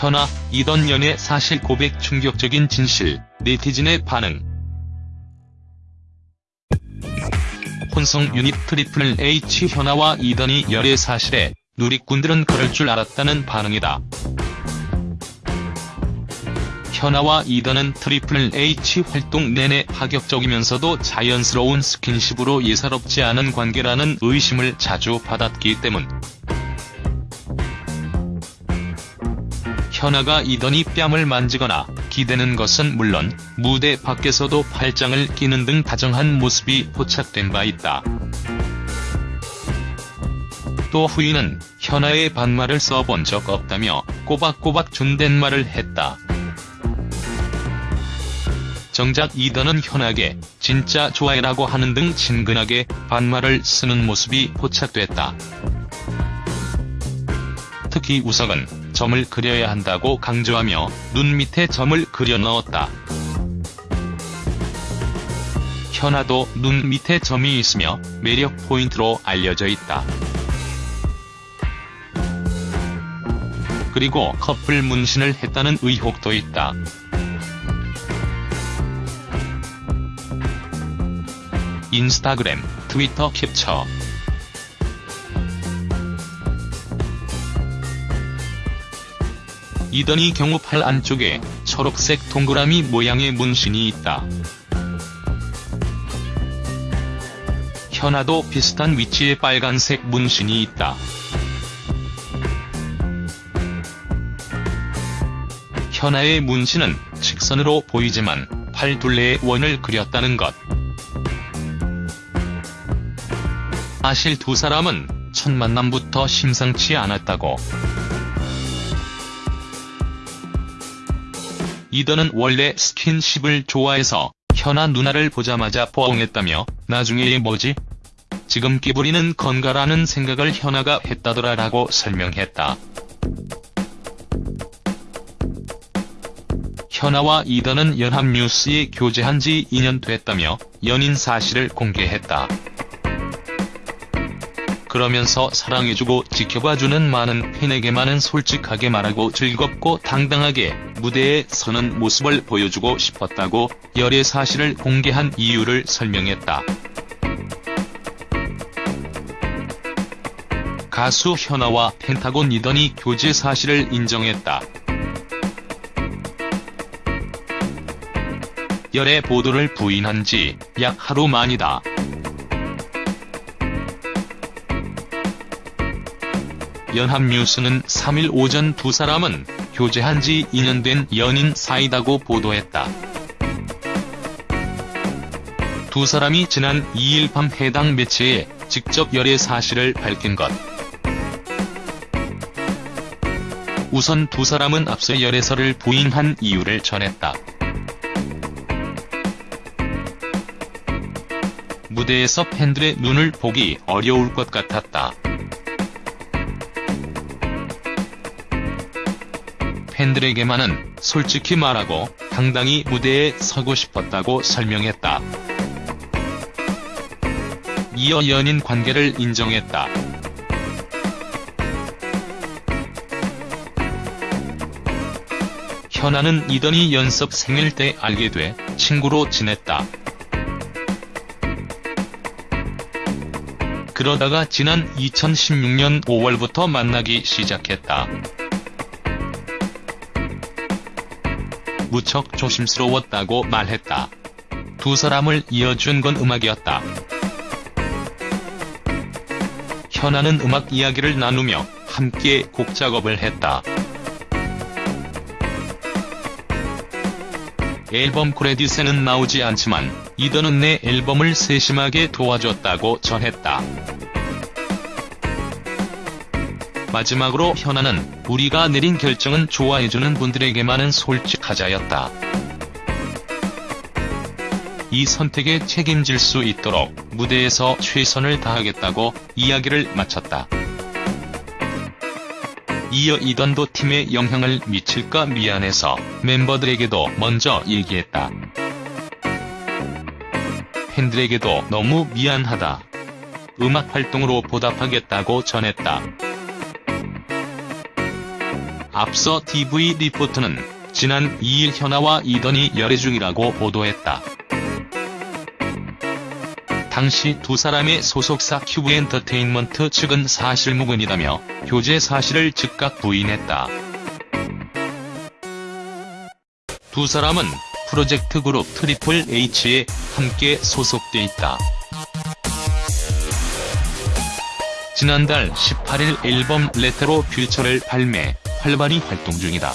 현아, 이던 연애 사실 고백 충격적인 진실, 네티즌의 반응. 혼성 유닛 트리플 H 현아와 이던이 열애 사실에 누리꾼들은 그럴 줄 알았다는 반응이다. 현아와 이던은 트리플 H 활동 내내 파격적이면서도 자연스러운 스킨십으로 예사롭지 않은 관계라는 의심을 자주 받았기 때문. 현아가 이던이 뺨을 만지거나 기대는 것은 물론 무대 밖에서도 팔짱을 끼는 등 다정한 모습이 포착된 바 있다. 또 후이는 현아의 반말을 써본 적 없다며 꼬박꼬박 존댓말을 했다. 정작 이던은 현아에게 진짜 좋아해라고 하는 등 친근하게 반말을 쓰는 모습이 포착됐다. 특히 우석은 점을 그려야 한다고 강조하며 눈 밑에 점을 그려 넣었다. 현아도 눈 밑에 점이 있으며 매력 포인트로 알려져 있다. 그리고 커플 문신을 했다는 의혹도 있다. 인스타그램, 트위터 캡처 이더니 경우 팔 안쪽에 초록색 동그라미 모양의 문신이 있다. 현아도 비슷한 위치에 빨간색 문신이 있다. 현아의 문신은 직선으로 보이지만 팔 둘레에 원을 그렸다는 것. 사실 두 사람은 첫 만남부터 심상치 않았다고. 이더는 원래 스킨십을 좋아해서 현아 누나를 보자마자 포옹했다며 나중에 얘 뭐지? 지금 끼부리는 건가라는 생각을 현아가 했다더라 라고 설명했다. 현아와 이더는 연합뉴스에 교제한 지 2년 됐다며 연인 사실을 공개했다. 그러면서 사랑해주고 지켜봐주는 많은 팬에게만은 솔직하게 말하고 즐겁고 당당하게 무대에 서는 모습을 보여주고 싶었다고 열애 사실을 공개한 이유를 설명했다. 가수 현아와 펜타곤 이던이 교제 사실을 인정했다. 열애 보도를 부인한 지 약 하루 만이다. 연합뉴스는 3일 오전 두 사람은 교제한 지 2년 된 연인 사이다고 보도했다. 두 사람이 지난 2일 밤 해당 매체에 직접 열애 사실을 밝힌 것. 우선 두 사람은 앞서 열애설을 부인한 이유를 전했다. 무대에서 팬들의 눈을 보기 어려울 것 같았다. 팬들에게만은 솔직히 말하고 당당히 무대에 서고 싶었다고 설명했다. 이어 연인 관계를 인정했다. 현아는 이더니 연습 생일 때 알게 돼 친구로 지냈다. 그러다가 지난 2016년 5월부터 만나기 시작했다. 무척 조심스러웠다고 말했다. 두 사람을 이어준 건 음악이었다. 현아는 음악 이야기를 나누며 함께 곡 작업을 했다. 앨범 크레딧에는 나오지 않지만 이더는 내 앨범을 세심하게 도와줬다고 전했다. 마지막으로 현아는 우리가 내린 결정은 좋아해주는 분들에게만은 솔직하자였다. 이 선택에 책임질 수 있도록 무대에서 최선을 다하겠다고 이야기를 마쳤다. 이어 이던도 팀에 영향을 미칠까 미안해서 멤버들에게도 먼저 얘기했다. 팬들에게도 너무 미안하다. 음악 활동으로 보답하겠다고 전했다. 앞서 TV 리포트는 지난 2일 현아와 이던이 열애 중이라고 보도했다. 당시 두 사람의 소속사 큐브엔터테인먼트 측은 사실무근이라며 교제 사실을 즉각 부인했다. 두 사람은 프로젝트 그룹 트리플 H에 함께 소속돼 있다. 지난달 18일 앨범 레트로 퓨처를 발매, 활발히 활동 중이다.